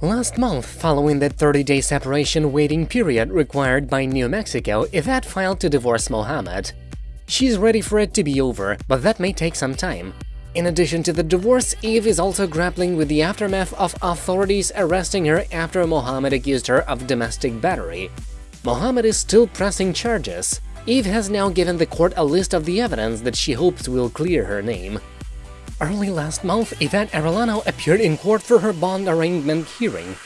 Last month, following the 30-day separation waiting period required by New Mexico, Yvette filed to divorce Mohamed. She's ready for it to be over, but that may take some time. In addition to the divorce, Eve is also grappling with the aftermath of authorities arresting her after Mohamed accused her of domestic battery. Mohamed is still pressing charges. Eve has now given the court a list of the evidence that she hopes will clear her name. Early last month, Yvette Arellano appeared in court for her bond arraignment hearing.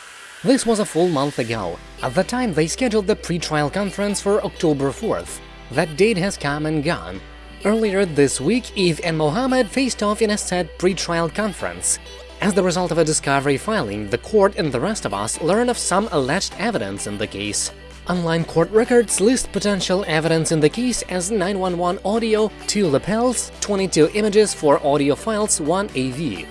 This was a full month ago. At the time, they scheduled the pre-trial conference for October 4th. That date has come and gone. Earlier this week, Eve and Mohamed faced off in a said pre-trial conference. As the result of a discovery filing, the court and the rest of us learned of some alleged evidence in the case. Online court records list potential evidence in the case as 911 audio, 2 lapels, 22 images four audio files, 1 AV.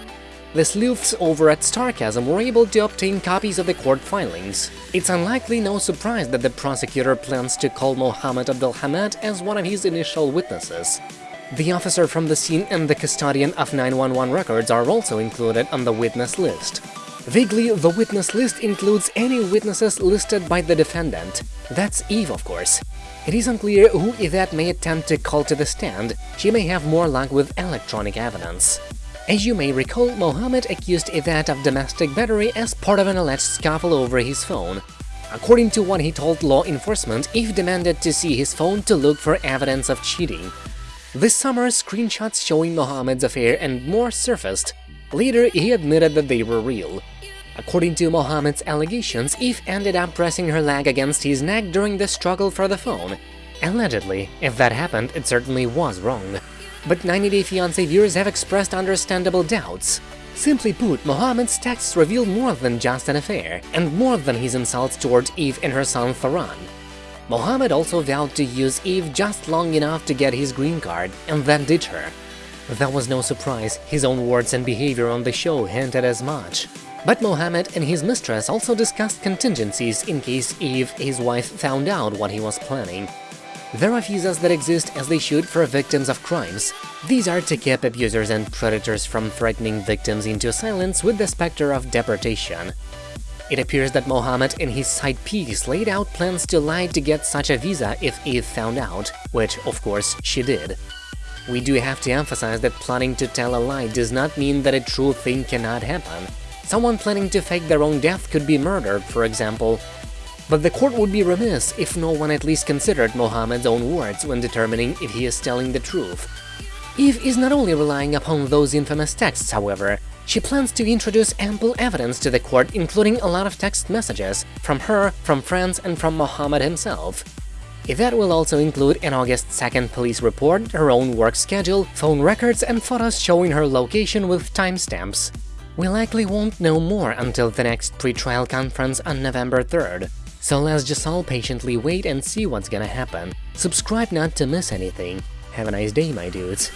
The sleuths over at Starcasm were able to obtain copies of the court filings. It's unlikely no surprise that the prosecutor plans to call Mohammed Abdelhamed as one of his initial witnesses. The officer from the scene and the custodian of 911 records are also included on the witness list. Vaguely, the witness list includes any witnesses listed by the defendant. That's Eve, of course. It is unclear who Yvette may attempt to call to the stand, she may have more luck with electronic evidence. As you may recall, Mohammed accused Yvette of domestic battery as part of an alleged scuffle over his phone. According to what he told law enforcement, Eve demanded to see his phone to look for evidence of cheating. This summer, screenshots showing Mohammed's affair and more surfaced. Later, he admitted that they were real. According to Mohammed's allegations, Eve ended up pressing her leg against his neck during the struggle for the phone. Allegedly, if that happened, it certainly was wrong. But 90 Day Fiancé viewers have expressed understandable doubts. Simply put, Mohammed's texts reveal more than just an affair, and more than his insults towards Eve and her son Tharan. Mohammed also vowed to use Eve just long enough to get his green card, and then ditch her. That was no surprise, his own words and behavior on the show hinted as much. But Mohammed and his mistress also discussed contingencies in case Eve, his wife, found out what he was planning. There are visas that exist as they should for victims of crimes. These are to keep abusers and predators from threatening victims into silence with the specter of deportation. It appears that Mohammed and his side piece laid out plans to lie to get such a visa if Eve found out, which, of course, she did. We do have to emphasize that plotting to tell a lie does not mean that a true thing cannot happen. Someone planning to fake their own death could be murdered, for example. But the court would be remiss if no one at least considered Mohammed's own words when determining if he is telling the truth. Eve is not only relying upon those infamous texts, however, she plans to introduce ample evidence to the court including a lot of text messages from her, from friends and from Mohammed himself. That will also include an August 2nd police report, her own work schedule, phone records and photos showing her location with timestamps. We likely won't know more until the next pre-trial conference on November 3rd, so let's just all patiently wait and see what's gonna happen. Subscribe not to miss anything. Have a nice day, my dudes.